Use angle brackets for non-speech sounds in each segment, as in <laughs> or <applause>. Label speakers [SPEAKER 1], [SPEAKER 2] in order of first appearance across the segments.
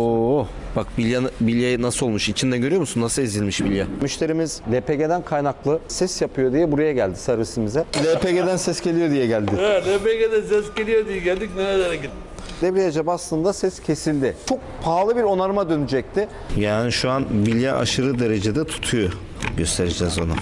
[SPEAKER 1] Oo, bak bilya, bilye nasıl olmuş? İçinde görüyor musun? Nasıl ezilmiş bilye? Müşterimiz LPG'den kaynaklı ses yapıyor diye buraya geldi servisimize. LPG'den ses geliyor diye geldi.
[SPEAKER 2] Evet, RPG'de ses geliyor diye geldik nerelere gittik.
[SPEAKER 1] Debriyaja bastığında ses kesildi. Çok pahalı bir onarıma dönecekti. Yani şu an bilye aşırı derecede tutuyor. Göstereceğiz onu.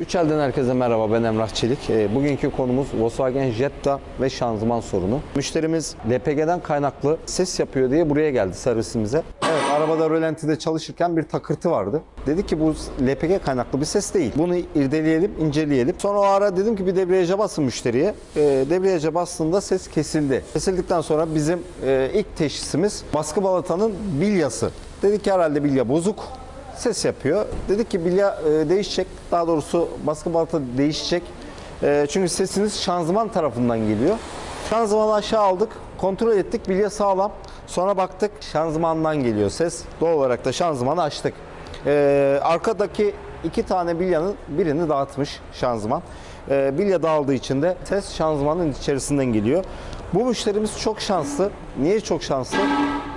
[SPEAKER 1] Üç elden herkese merhaba ben Emrah Çelik. Ee, Bugünkü konumuz Volkswagen Jetta ve şanzıman sorunu. Müşterimiz LPG'den kaynaklı ses yapıyor diye buraya geldi servisimize. Evet arabada rölantide çalışırken bir takırtı vardı. Dedi ki bu LPG kaynaklı bir ses değil. Bunu irdeleyelim, inceleyelim. Sonra o ara dedim ki bir debriyaja basın müşteriye. Ee, debriyaja bastığında ses kesildi. Kesildikten sonra bizim e, ilk teşhisimiz baskı balatanın bilyası. Dedik ki herhalde bilya bozuk ses yapıyor. Dedik ki bilya e, değişecek. Daha doğrusu baskı balata değişecek. E, çünkü sesiniz şanzıman tarafından geliyor. Şanzımanı aşağı aldık. Kontrol ettik. Bilya sağlam. Sonra baktık şanzımandan geliyor ses. Doğal olarak da şanzımanı açtık. E, arkadaki iki tane bilyanın birini dağıtmış şanzıman. E, bilya dağıldığı için de ses şanzımanın içerisinden geliyor. Bu müşterimiz çok şanslı. Niye çok şanslı?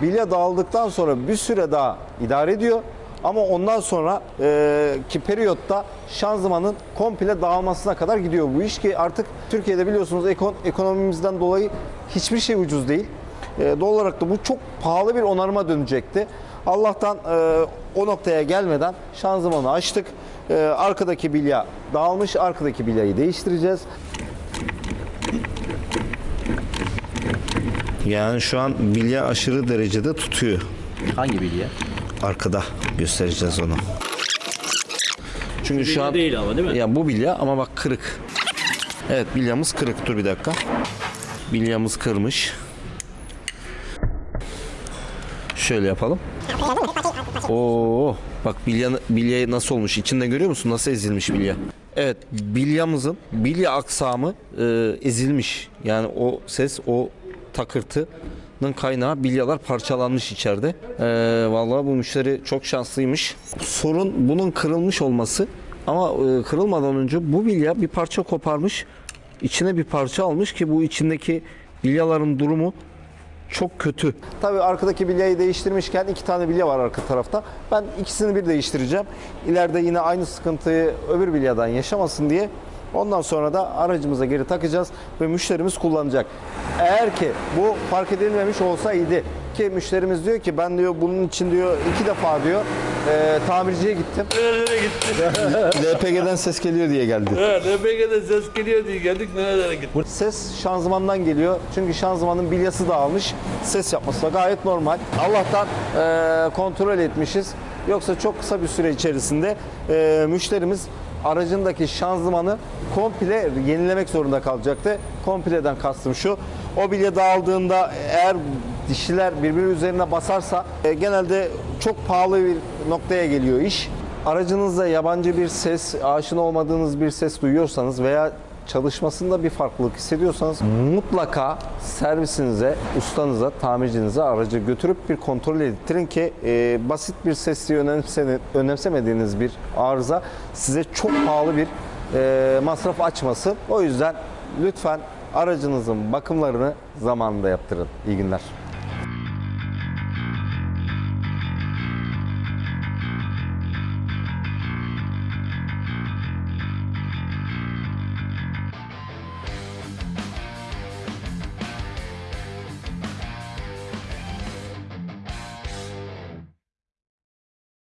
[SPEAKER 1] Bilya dağıldıktan sonra bir süre daha idare ediyor. Ama ondan sonra e, ki periyotta şanzımanın komple dağılmasına kadar gidiyor bu iş ki artık Türkiye'de biliyorsunuz ekon, ekonomimizden dolayı hiçbir şey ucuz değil. E, doğal olarak da bu çok pahalı bir onarıma dönecekti. Allah'tan e, o noktaya gelmeden şanzımanı açtık. E, arkadaki bilya dağılmış. Arkadaki bilyayı değiştireceğiz. Yani şu an bilya aşırı derecede tutuyor.
[SPEAKER 3] Hangi bilye?
[SPEAKER 1] Arkada göstereceğiz onu. Çünkü şu an
[SPEAKER 3] değil ama değil mi?
[SPEAKER 1] Ya bu bilya ama bak kırık. Evet bilyamız kırık. Dur bir dakika. Bilyamız kırmış. Şöyle yapalım. Oo, bak bilya bilye nasıl olmuş? İçinde görüyor musun? Nasıl ezilmiş bilya? Evet, bilyamızın bilya aksamı e, ezilmiş. Yani o ses, o takırtının kaynağı bilyalar parçalanmış içeride. E, vallahi bu müşteri çok şanslıymış. Sorun bunun kırılmış olması ama e, kırılmadan önce bu bilya bir parça koparmış. içine bir parça almış ki bu içindeki bilyaların durumu çok kötü. Tabii arkadaki bilyayı değiştirmişken iki tane bilya var arka tarafta. Ben ikisini bir değiştireceğim. İleride yine aynı sıkıntıyı öbür bilyadan yaşamasın diye. Ondan sonra da aracımıza geri takacağız ve müşterimiz kullanacak. Eğer ki bu fark edilmemiş olsaydı ki müşterimiz diyor ki ben diyor bunun için diyor iki defa diyor e, tamirciye gittim. <laughs>
[SPEAKER 2] Nerelere gittik.
[SPEAKER 1] LPG'den <laughs> ses geliyor diye geldi.
[SPEAKER 2] Evet, RPG'de ses geliyor diye geldik nerelere gittik.
[SPEAKER 1] Ses şanzımandan geliyor. Çünkü şanzımanın bilyası dağılmış. Ses yapması da gayet normal. Allah'tan eee, kontrol etmişiz. Yoksa çok kısa bir süre içerisinde eee, müşterimiz aracındaki şanzımanı komple yenilemek zorunda kalacaktı. Kompleden kastım şu. O bilye dağıldığında eğer dişiler birbiri üzerine basarsa e, genelde çok pahalı bir noktaya geliyor iş. Aracınızda yabancı bir ses, aşina olmadığınız bir ses duyuyorsanız veya çalışmasında bir farklılık hissediyorsanız mutlaka servisinize, ustanıza, tamircinize aracı götürüp bir kontrol ettirin ki e, basit bir sesli önemsene- önemsemediğiniz bir arıza size çok pahalı bir e, masraf açmasın. O yüzden lütfen aracınızın bakımlarını zamanında yaptırın. İyi günler.